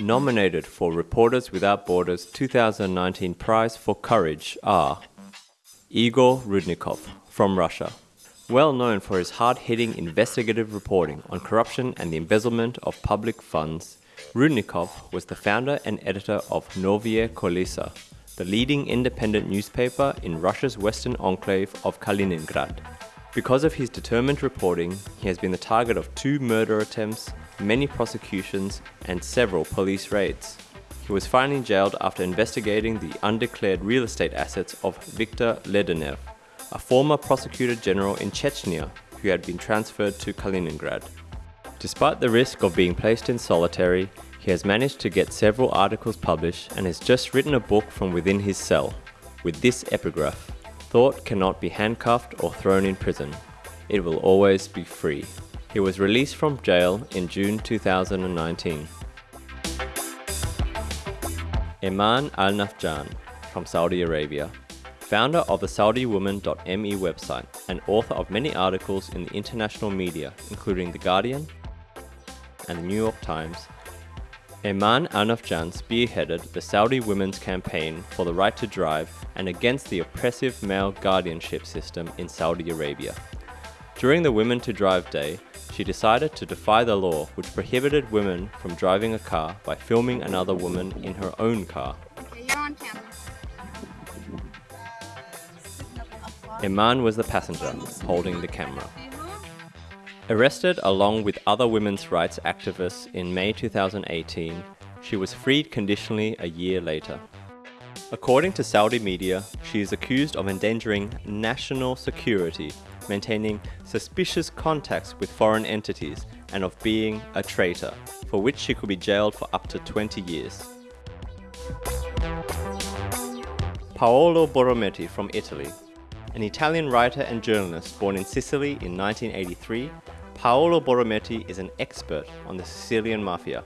Nominated for Reporters Without Borders 2019 Prize for Courage are Igor Rudnikov from Russia. Well known for his hard-hitting investigative reporting on corruption and the embezzlement of public funds, Rudnikov was the founder and editor of Novye Kolesa, the leading independent newspaper in Russia's western enclave of Kaliningrad. Because of his determined reporting, he has been the target of two murder attempts, many prosecutions, and several police raids. He was finally jailed after investigating the undeclared real estate assets of Viktor Ledenev, a former prosecutor general in Chechnya who had been transferred to Kaliningrad. Despite the risk of being placed in solitary, he has managed to get several articles published and has just written a book from within his cell, with this epigraph. Thought cannot be handcuffed or thrown in prison. It will always be free. He was released from jail in June 2019. Eman Al-Nafjan from Saudi Arabia, founder of the SaudiWoman.me website and author of many articles in the international media including The Guardian and the New York Times, Eman Al-Nafjan spearheaded the Saudi women's campaign for the right to drive and against the oppressive male guardianship system in Saudi Arabia. During the Women to Drive Day, she decided to defy the law which prohibited women from driving a car by filming another woman in her own car. Eman was the passenger, holding the camera. Arrested along with other women's rights activists in May 2018, she was freed conditionally a year later. According to Saudi media, she is accused of endangering national security, maintaining suspicious contacts with foreign entities, and of being a traitor, for which she could be jailed for up to 20 years. Paolo Borrometti from Italy, an Italian writer and journalist born in Sicily in 1983 Paolo Borrometti is an expert on the Sicilian Mafia.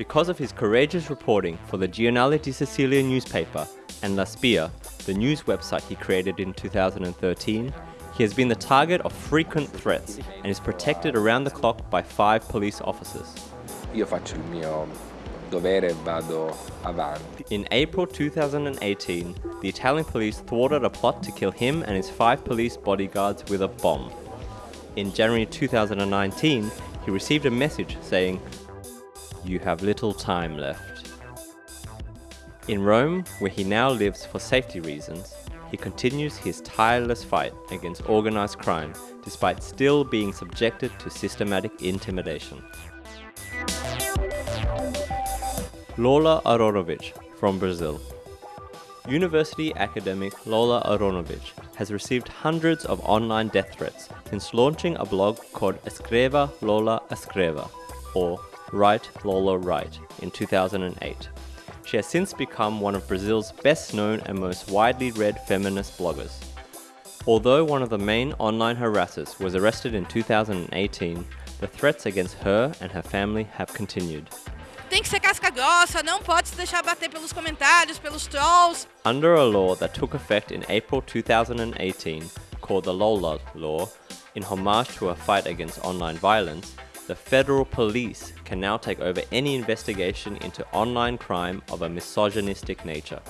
Because of his courageous reporting for the Giornale di Sicilia newspaper and La Spia, the news website he created in 2013, he has been the target of frequent threats and is protected around the clock by five police officers. Io faccio il mio dovere vado avanti. In April 2018, the Italian police thwarted a plot to kill him and his five police bodyguards with a bomb in January 2019, he received a message saying, You have little time left. In Rome, where he now lives for safety reasons, he continues his tireless fight against organized crime despite still being subjected to systematic intimidation. Lola Aronovich from Brazil University academic Lola Aronovich has received hundreds of online death threats since launching a blog called Escreva Lola Escreva, or Write Lola Write, in 2008. She has since become one of Brazil's best known and most widely read feminist bloggers. Although one of the main online harassers was arrested in 2018, the threats against her and her family have continued. tem que ser casca grossa, não pode se deixar bater pelos comentários, pelos trolls. Under a law that took effect in April 2018, called the Lola Law, in homage to a fight against online violence, the federal police can now take over any investigation into online crime of a misogynistic nature.